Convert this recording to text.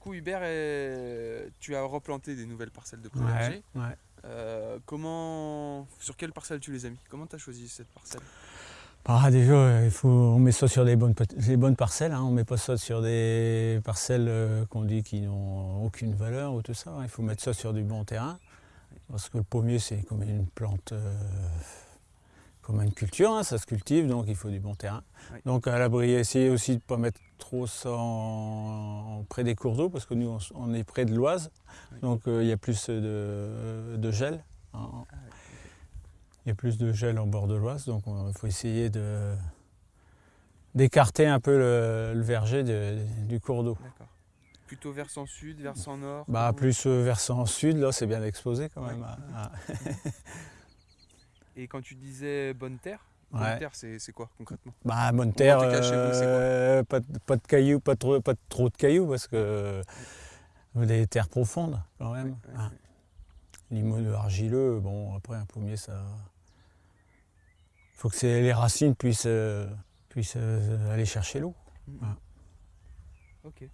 coup, Hubert, euh, tu as replanté des nouvelles parcelles de potager. Ouais, ouais. Euh, comment, sur quelle parcelle tu les as mis? Comment tu as choisi cette parcelle? Bah, déjà, euh, il faut, on met ça sur des bonnes, parcelles. Hein. On met pas ça sur des parcelles euh, qu'on dit qui n'ont aucune valeur ou tout ça. Il faut mettre ça sur du bon terrain. Parce que le pommier, c'est comme une plante, euh, comme une culture, hein, ça se cultive, donc il faut du bon terrain. Oui. Donc à l'abri, essayer aussi de ne pas mettre trop ça en- près des cours d'eau, parce que nous, on, est près de l'Oise, Oui. donc euh, il y a plus de, de gel. hein. Il y a plus de gel en bord de l'Oise, donc il faut essayer d'écarter un peu le, le verger de- du cours d'eau. Plutôt versant sud, versant nord Bah, plus euh, versant sud, là, c'est bien exposé quand même. Ah, ah. Et quand tu disais bonne terre, bonne Ouais. terre, c'est quoi concrètement? Bah, bonne terre, vous, quoi? euh, pas, de- pas de cailloux, pas trop, pas de- trop de cailloux, parce que des terres profondes quand même. Ah. Limon argileux, bon, après un pommier, ça. Il faut que les racines puissent, euh, puissent euh, aller chercher l'eau. Mhm. Ah. Ok.